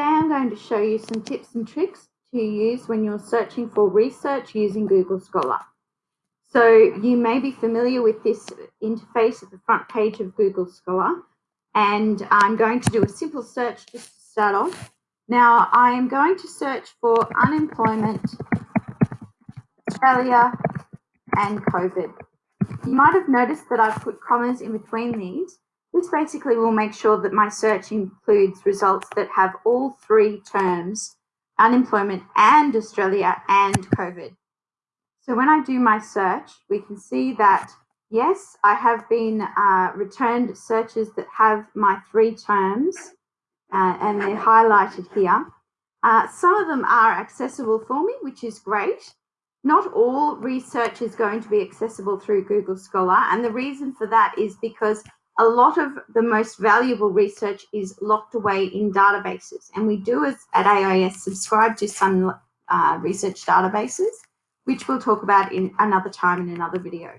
Today I'm going to show you some tips and tricks to use when you're searching for research using Google Scholar. So you may be familiar with this interface at the front page of Google Scholar and I'm going to do a simple search just to start off. Now I am going to search for unemployment, Australia and COVID. You might have noticed that I've put commas in between these this basically will make sure that my search includes results that have all three terms, unemployment and Australia and COVID. So when I do my search, we can see that, yes, I have been uh, returned searches that have my three terms uh, and they're highlighted here. Uh, some of them are accessible for me, which is great. Not all research is going to be accessible through Google Scholar. And the reason for that is because a lot of the most valuable research is locked away in databases. And we do as at AIS subscribe to some uh, research databases, which we'll talk about in another time in another video.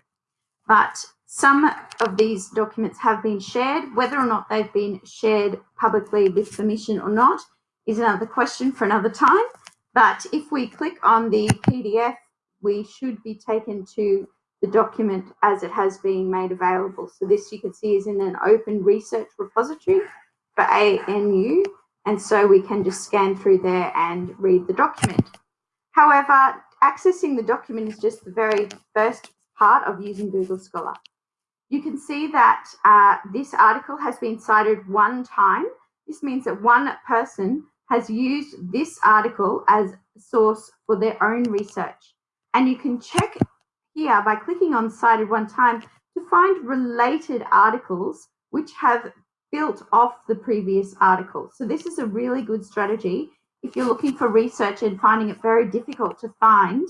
But some of these documents have been shared. Whether or not they've been shared publicly with permission or not is another question for another time. But if we click on the PDF, we should be taken to the document as it has been made available. So this you can see is in an open research repository for ANU. And so we can just scan through there and read the document. However, accessing the document is just the very first part of using Google Scholar. You can see that uh, this article has been cited one time. This means that one person has used this article as a source for their own research. And you can check here by clicking on cited one time to find related articles which have built off the previous article. So this is a really good strategy if you're looking for research and finding it very difficult to find,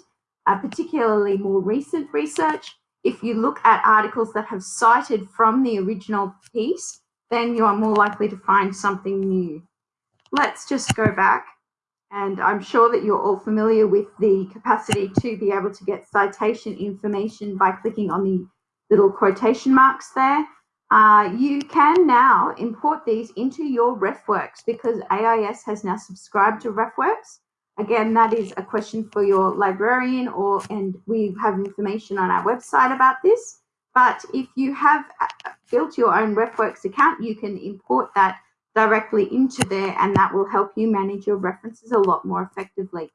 uh, particularly more recent research. If you look at articles that have cited from the original piece, then you are more likely to find something new. Let's just go back and I'm sure that you're all familiar with the capacity to be able to get citation information by clicking on the little quotation marks there. Uh, you can now import these into your RefWorks because AIS has now subscribed to RefWorks. Again, that is a question for your librarian or and we have information on our website about this. But if you have uh, built your own RefWorks account, you can import that directly into there and that will help you manage your references a lot more effectively.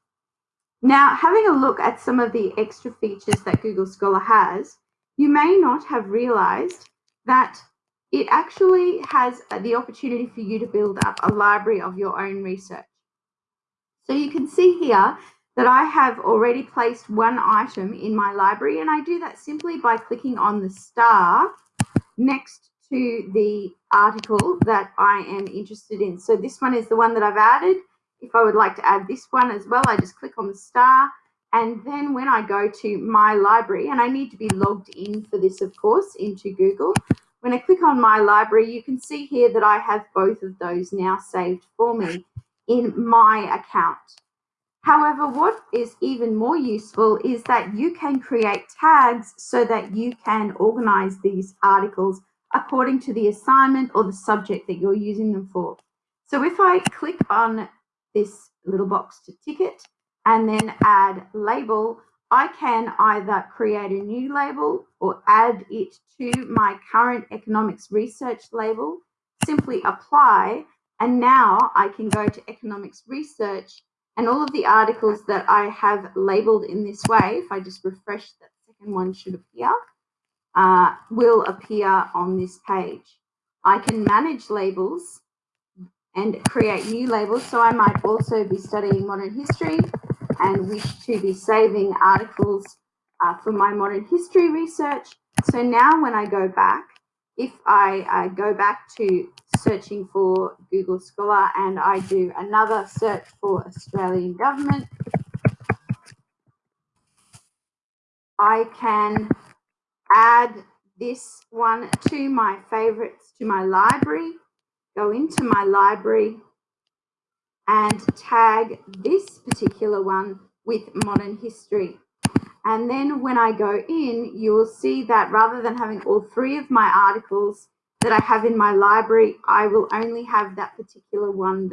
Now, having a look at some of the extra features that Google Scholar has, you may not have realized that it actually has the opportunity for you to build up a library of your own research. So you can see here that I have already placed one item in my library and I do that simply by clicking on the star next to the article that I am interested in. So this one is the one that I've added. If I would like to add this one as well, I just click on the star. And then when I go to my library, and I need to be logged in for this, of course, into Google. When I click on my library, you can see here that I have both of those now saved for me in my account. However, what is even more useful is that you can create tags so that you can organize these articles according to the assignment or the subject that you're using them for. So if I click on this little box to tick it and then add label, I can either create a new label or add it to my current economics research label, simply apply, and now I can go to economics research and all of the articles that I have labeled in this way, if I just refresh that second one should appear, uh, will appear on this page. I can manage labels and create new labels. So I might also be studying modern history and wish to be saving articles uh, for my modern history research. So now when I go back, if I go back to searching for Google Scholar and I do another search for Australian government, I can add this one to my favorites, to my library, go into my library and tag this particular one with modern history. And then when I go in, you will see that rather than having all three of my articles that I have in my library, I will only have that particular one